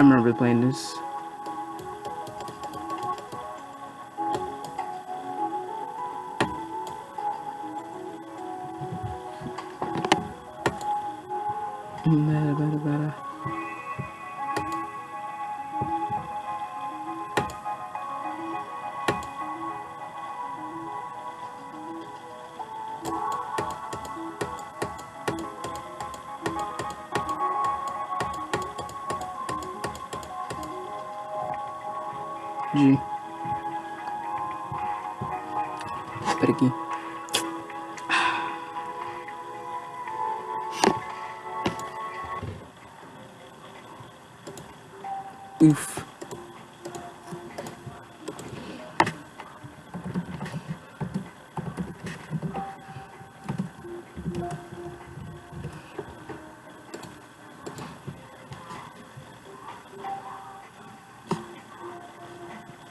remember playing this. Better, better, better. de... Espera aqui. Ufa.